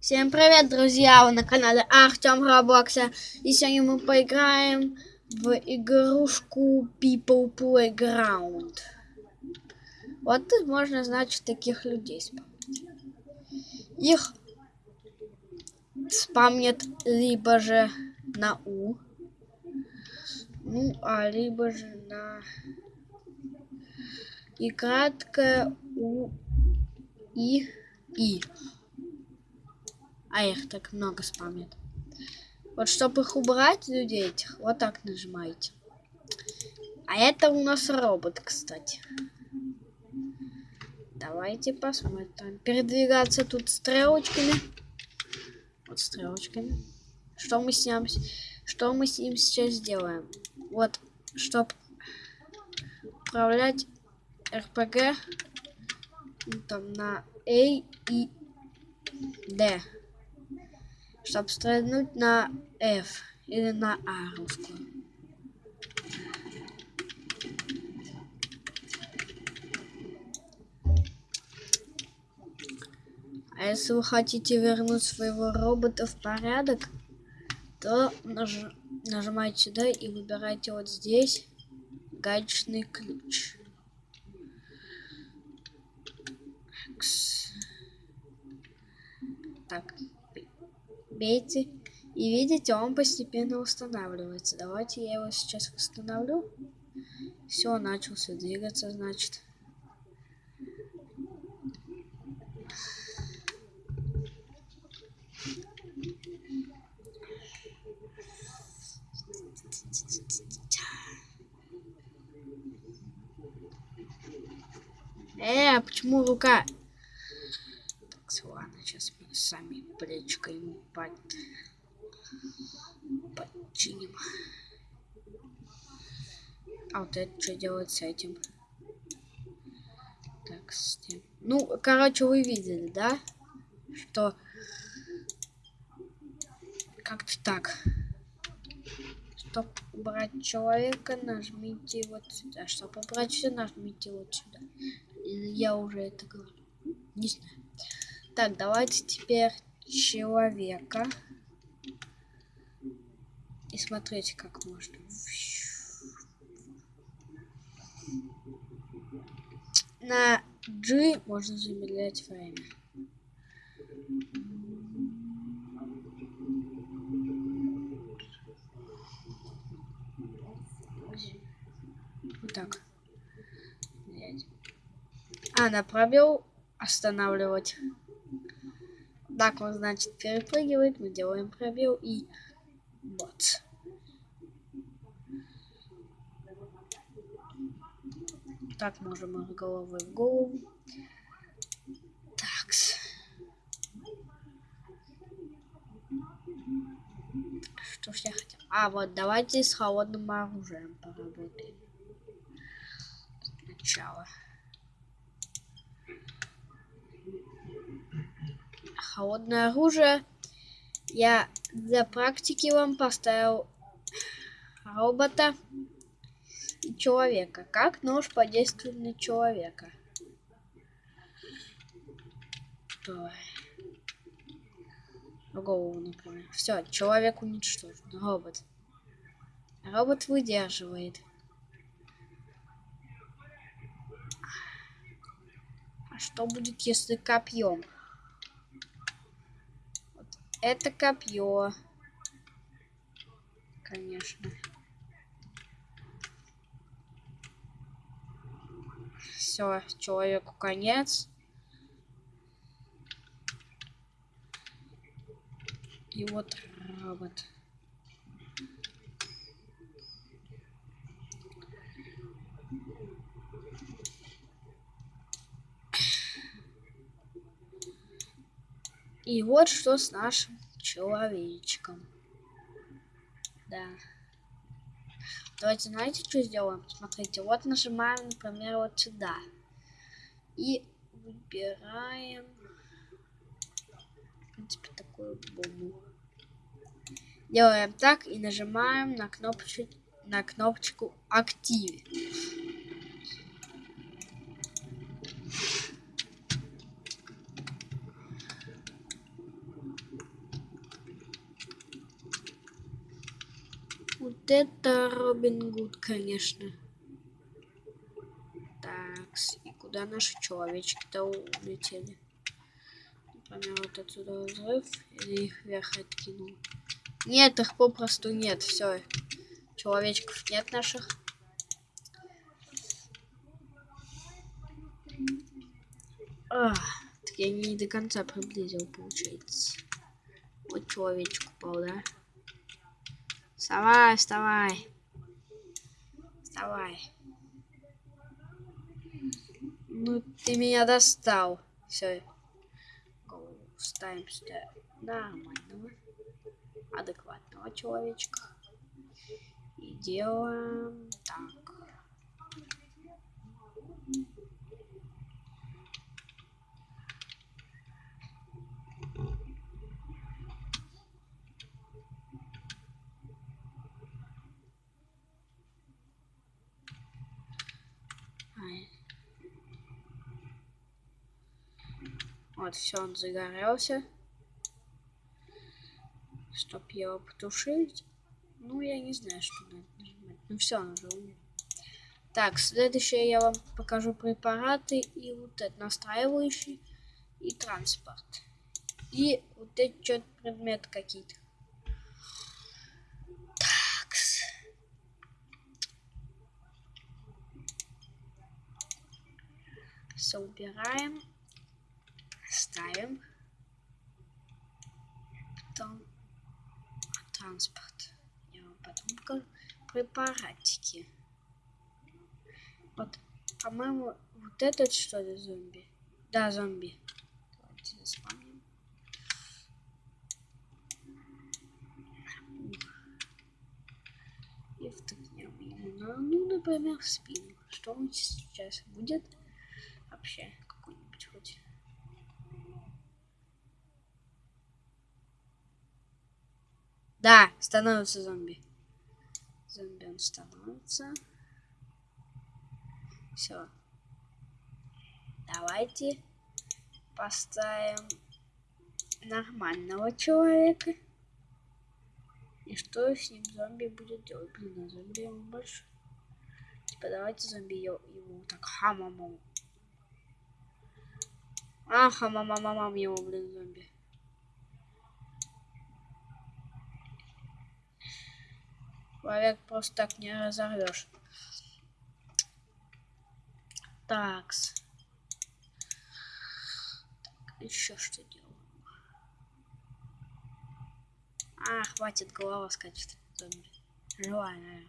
Всем привет, друзья! Вы на канале Артем Роблокса. И сегодня мы поиграем в игрушку People Playground. Вот тут можно, значит, таких людей спамнить. Их спамнят либо же на У, ну, а либо же на и краткое У и И. А их так много спамят. Вот чтобы их убрать, людей этих, вот так нажимаете. А это у нас робот, кстати. Давайте посмотрим. Передвигаться тут стрелочками. Вот стрелочками. Что мы с ним, что мы с ним сейчас сделаем? Вот, чтобы управлять РПГ там на А и Д чтобы стрельнуть на F или на А русскую. А если вы хотите вернуть своего робота в порядок, то наж... нажимаете сюда и выбираете вот здесь гаечный ключ. Так, бейте. И видите, он постепенно устанавливается. Давайте я его сейчас восстановлю. Все, начался двигаться, значит. Э, почему рука? Так, ладно, сейчас мы сами ему под... подчиним. А вот это что делать с этим? Так, с тем. Ну, короче, вы видели, да? Что как-то так. Чтобы убрать человека, нажмите вот сюда. Чтобы убрать все, нажмите вот сюда. Я уже это говорю. Не знаю. Так, давайте теперь человека. И смотрите, как можно. На G можно замедлять время. Вот так. А, на пробел останавливать. Так он, значит, перепрыгивает. Мы делаем пробел и вот. Так, можем головы в голову. Так. Что ж я хотел? А, вот, давайте с холодным оружием поработаем. Сначала. Холодное оружие. Я для практики вам поставил робота и человека. Как нож подействует на человека? Давай. Голову, например. Все, человек уничтожен. Робот. Робот выдерживает. А что будет, если копьем? Это копье. Конечно. Все, человеку конец. И вот робот. И вот что с нашим человечком. Да. Давайте, знаете, что сделаем? Смотрите, вот нажимаем, например, вот сюда. И выбираем, в принципе, такую бомбу. Делаем так и нажимаем на кнопочку, на кнопочку активе. Это Робин Гуд, конечно. Так, и куда наши человечки-то улетели? Например, вот отсюда взрыв, или их вверх откинул. Нет, их попросту нет, все. Человечков нет наших. А, так я не до конца приблизил, получается. Вот человечек упал, да? Вставай, вставай. Вставай. Ну, ты меня достал. Все. Ставим сюда нормального, адекватного человечка. И делаем так. Вот, все, он загорелся. Чтоб его потушить. Ну, я не знаю, что надо нажимать. Ну, все, он уже умер. Так, следующее я вам покажу препараты и вот это настраивающий и транспорт. И вот эти что-то предметы какие-то. Все убираем. Ставим. Потом транспорт. Я потом. Препаратики. Вот, по-моему, вот этот что ли зомби? Да, зомби. Давайте заспамним. И втыкнем ему ну, например, спину. Что он сейчас будет? вообще Да, становится зомби. Зомби он становится. Все. Давайте поставим нормального человека. И что с ним зомби будет делать? Блин, а зомби ему больше. Типа давайте зомби его, его так хамамом Аха, мама, мама, его, блин, зомби. Человек просто так не разорвешь. Такс. Так, еще что делаем? А, хватит, голова скачет. Живая,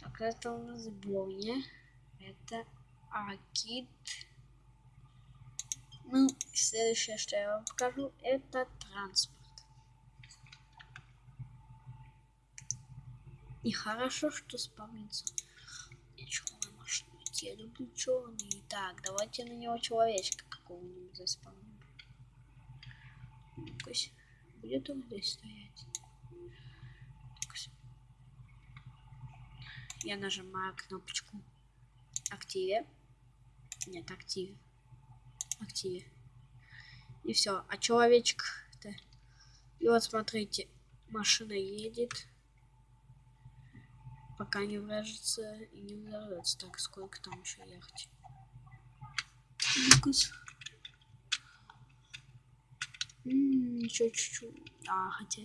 Так, это у нас Боня. Это Акит. Ну, следующее, что я вам покажу, это транспорт. И хорошо, что спавнится черная машина. Я люблю черный. Так, давайте на него человечка какого-нибудь заспавним. ну будет он здесь стоять? Я нажимаю кнопочку активе. Нет, активе активе. И все. А человечек -то... И вот смотрите, машина едет. Пока не врежется и не взорвется. Так, сколько там еще ехать? Еще чуть-чуть. А, хотя...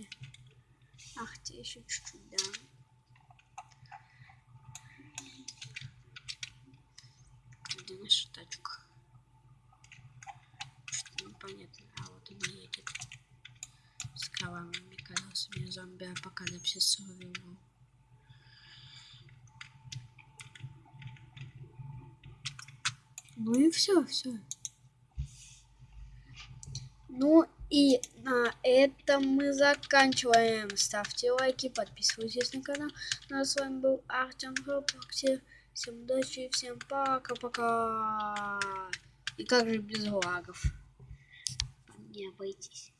А, хотя еще чуть-чуть, да. Где наша тачка? понятно. А вот он едет. С кровавыми колесами зомби-апокалипсис сурвивал. Ну и все, все. Ну и на этом мы заканчиваем. Ставьте лайки, подписывайтесь на канал. Ну а с вами был Артем Робокси. Всем удачи, всем пока-пока. И как же без лагов? не обойтись.